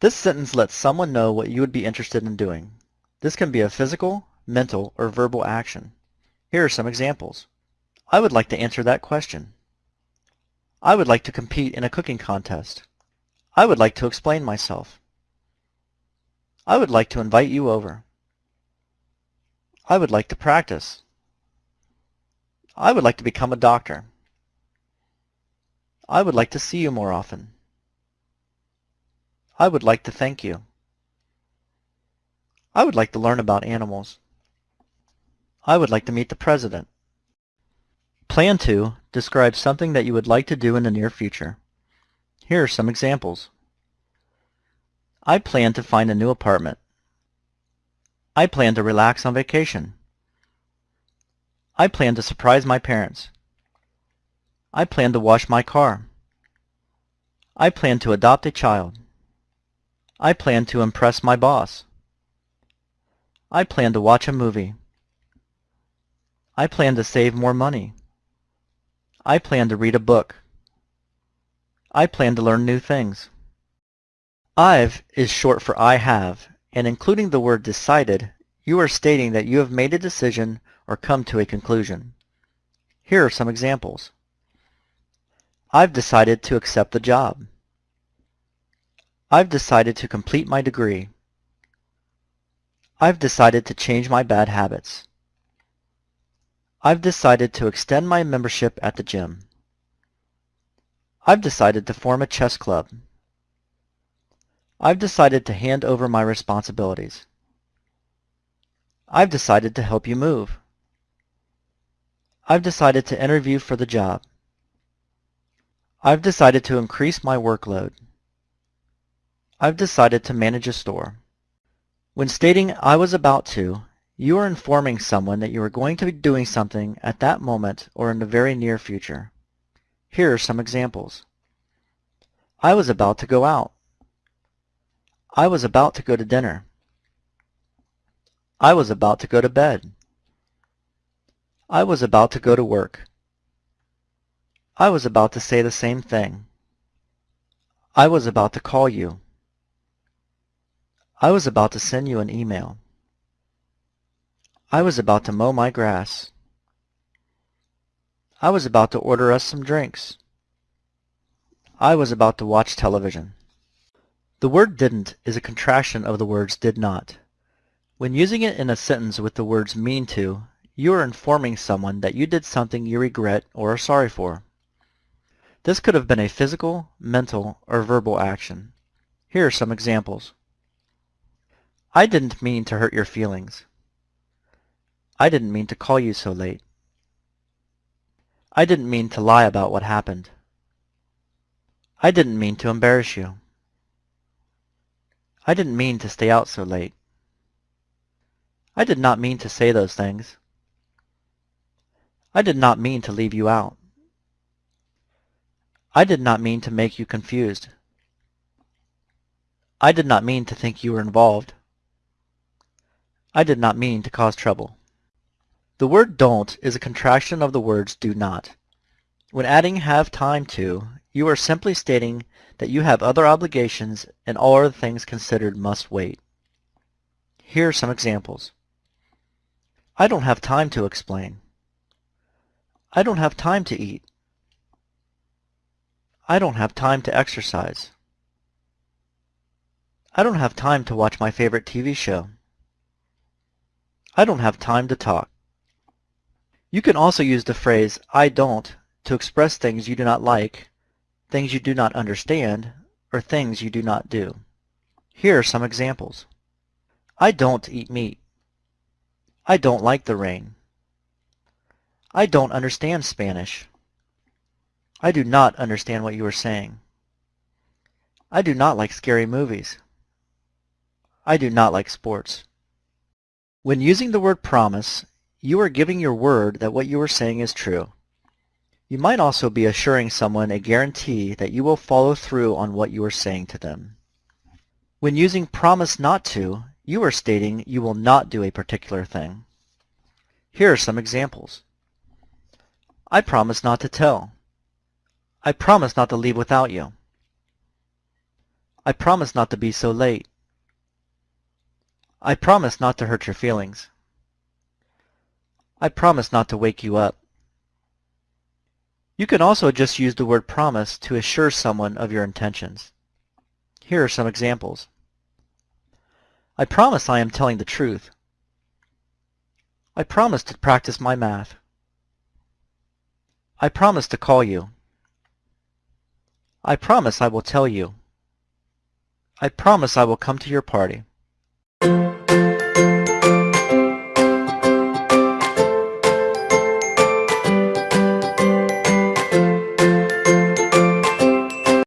This sentence lets someone know what you would be interested in doing. This can be a physical, mental, or verbal action. Here are some examples. I would like to answer that question. I would like to compete in a cooking contest. I would like to explain myself. I would like to invite you over. I would like to practice. I would like to become a doctor. I would like to see you more often. I would like to thank you. I would like to learn about animals. I would like to meet the president. Plan to describes something that you would like to do in the near future. Here are some examples. I plan to find a new apartment. I plan to relax on vacation. I plan to surprise my parents. I plan to wash my car. I plan to adopt a child. I plan to impress my boss. I plan to watch a movie. I plan to save more money. I plan to read a book. I plan to learn new things. I've is short for I have, and including the word decided, you are stating that you have made a decision or come to a conclusion. Here are some examples. I've decided to accept the job. I've decided to complete my degree. I've decided to change my bad habits. I've decided to extend my membership at the gym. I've decided to form a chess club. I've decided to hand over my responsibilities. I've decided to help you move. I've decided to interview for the job. I've decided to increase my workload. I've decided to manage a store. When stating I was about to, you are informing someone that you are going to be doing something at that moment or in the very near future. Here are some examples. I was about to go out. I was about to go to dinner. I was about to go to bed. I was about to go to work. I was about to say the same thing. I was about to call you. I was about to send you an email. I was about to mow my grass. I was about to order us some drinks. I was about to watch television. The word didn't is a contraction of the words did not. When using it in a sentence with the words mean to, you are informing someone that you did something you regret or are sorry for. This could have been a physical, mental, or verbal action. Here are some examples. I didn't mean to hurt your feelings. I didn't mean to call you so late. I didn't mean to lie about what happened. I didn't mean to embarrass you. I didn't mean to stay out so late. I did not mean to say those things. I did not mean to leave you out. I did not mean to make you confused. I did not mean to think you were involved. I did not mean to cause trouble. The word don't is a contraction of the words do not. When adding have time to, you are simply stating that you have other obligations and all other things considered must wait. Here are some examples. I don't have time to explain. I don't have time to eat. I don't have time to exercise. I don't have time to watch my favorite TV show. I don't have time to talk. You can also use the phrase I don't to express things you do not like, things you do not understand, or things you do not do. Here are some examples. I don't eat meat. I don't like the rain. I don't understand Spanish. I do not understand what you are saying. I do not like scary movies. I do not like sports. When using the word promise, you are giving your word that what you are saying is true. You might also be assuring someone a guarantee that you will follow through on what you are saying to them. When using promise not to, you are stating you will not do a particular thing. Here are some examples. I promise not to tell. I promise not to leave without you. I promise not to be so late. I promise not to hurt your feelings. I promise not to wake you up. You can also just use the word promise to assure someone of your intentions. Here are some examples. I promise I am telling the truth. I promise to practice my math. I promise to call you. I promise I will tell you. I promise I will come to your party.